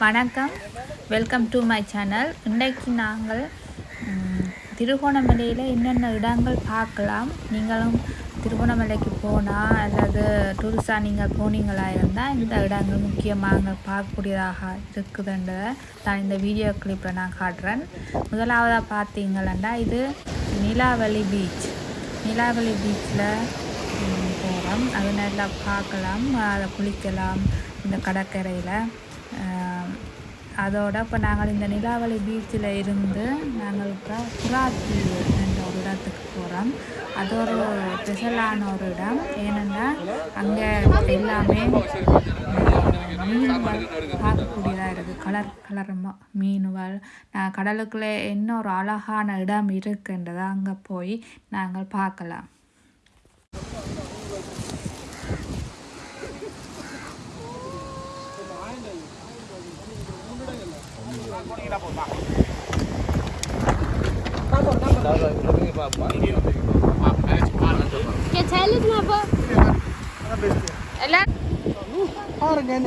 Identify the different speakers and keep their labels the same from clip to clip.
Speaker 1: வணக்கம். Welcome to my channel இன்றைக்கு நாங்கள் திருகோணமலையில் என்னென்ன இடங்கள் பார்க்கலாம். நீங்களும் திருகோணமலைக்கு போனால் அல்லது டூரிஸ்டாக நீங்கள் போனீங்களா இருந்தால் இந்த இடங்கள் முக்கியமாக பார்க்கக்கூடியதாக இருக்குதுன்றதை நான் இந்த வீடியோ கிளிப்பில் நான் காட்டுறேன். முதலாவதாக பார்த்தீங்களா இது நிலாவலி பீச் நிலாவலி பீச்சில் போகிறோம் அது நல்லா பார்க்கலாம். அதை குளிக்கலாம். இந்த கடற்கரையில். அதோட இப்போ நாங்கள் இந்த நிலாவளி பீச்சில் இருந்து நாங்கள் இப்போ புறாத்தீவு என்ற ஒரு இடத்துக்கு போகிறோம் அது ஒரு ஸ்பெஷலான ஒரு இடம். ஏனென்றால் அங்கே எல்லாமே மீன்கள் பார்க்கக்கூடியதாக இருக்குது கலர் கலர் மீன்கள். நான் கடலுக்குள்ளே என்ன ஒரு அழகான இடம் இருக்குன்றதை அங்கே போய் நாங்கள் பார்க்கலாம்.
Speaker 2: ಎಲ್ಲ ಎಲ್ಲ ಆರು ಗೇಂದ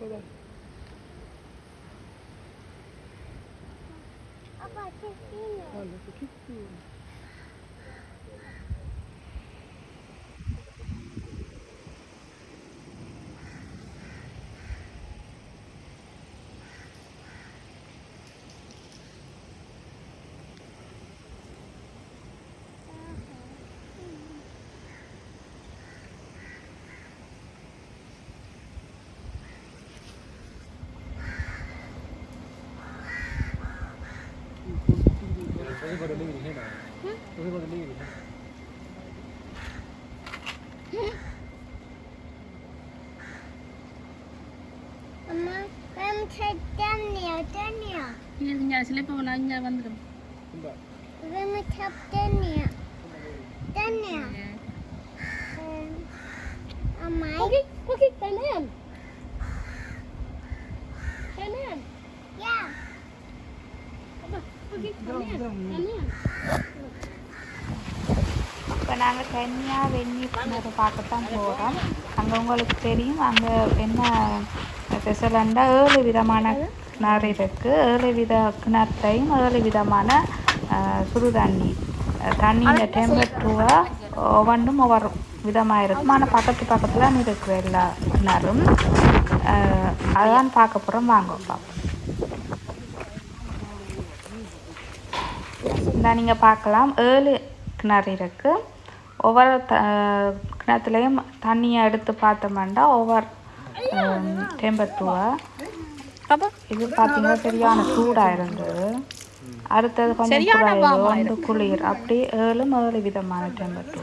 Speaker 1: bye-bye. Papa, I can.
Speaker 2: Oh, look, you. Tôi vào đường mình thế nào? Tôi vào đường mình thế 엄마, 그럼
Speaker 1: 찹짠이야, 짠이야.
Speaker 2: 이게 그냥
Speaker 3: 슬리퍼가 나냐 만들어. 근데.
Speaker 2: 그러면 찹짠이야. 짠이야. 엄마. 거기,
Speaker 4: 거기 있잖아요.
Speaker 1: இப்போ நாங்கள் கன்னியாக வெந்நீர் பண்ணதை பார்க்கத்தான் போகிறோம் அங்கே உங்களுக்கு தெரியும் அங்கே என்ன ஸ்பெஷலண்டா ஏழு விதமான கிணறு இருக்குது ஏழு வித கிணற்றையும் ஏழு விதமான சுடு தண்ணி தண்ணியில் தண்ணியின் டெம்பரேச்சரை ஒவ்வொன்றும் ஒவ்வொரு விதமாக இருக்கும். ஆனால் பக்கத்து பக்கத்தில் இருக்கிற எல்லா கிணறும். அதான் பார்க்க போகிறோம் வாங்க பார்ப்போம் இந்த நீங்கள் பார்க்கலாம் ஏழு கிணறு இருக்குது ஒவ்வொரு த கிணத்துலேயும் தண்ணியை எடுத்து பார்த்தோம்னா ஒவ்வொரு டெம்பரேச்சரை இது பார்த்தீங்கன்னா சரியான சூடாக இருந்தது. அடுத்தது கொஞ்சம் குறைவு ஒன்று குளிர். அப்படி ஏழும் ஏழு விதமான
Speaker 2: lidt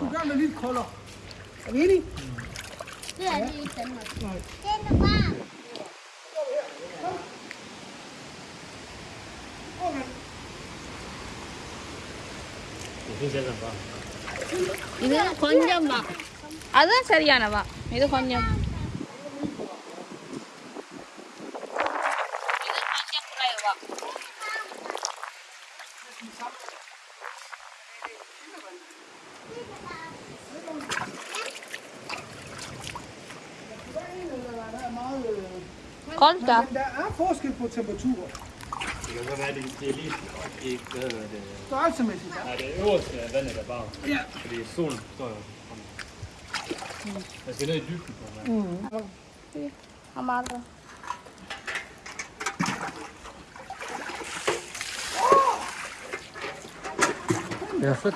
Speaker 3: இது கொஞ்சம் வா அதுதான் சரியானவா இது கொஞ்சம் இது கொஞ்சம் குறைவா Koldt.
Speaker 2: Men der er forskel på temperaturer.
Speaker 5: Det kan så være, det, det er lige ikke, hvad hedder det,
Speaker 2: Størrelsemæssigt.
Speaker 5: nej, det øverste af vandet er varmt.
Speaker 2: Ja.
Speaker 5: Fordi solen står jo sådan. Der skal ned i dybden på vand.
Speaker 3: Amarra.
Speaker 5: Det er fedt,